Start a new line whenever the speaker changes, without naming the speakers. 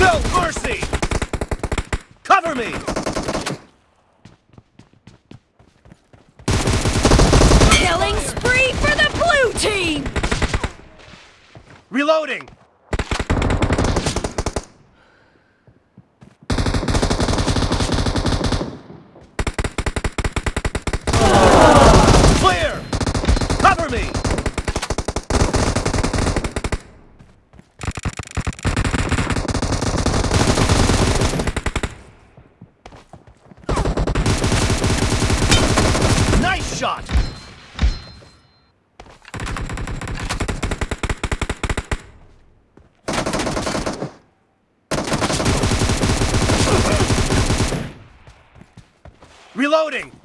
No mercy! Cover me!
Killing spree for the blue team!
Reloading! Clear! Cover me! Nice shot! Reloading!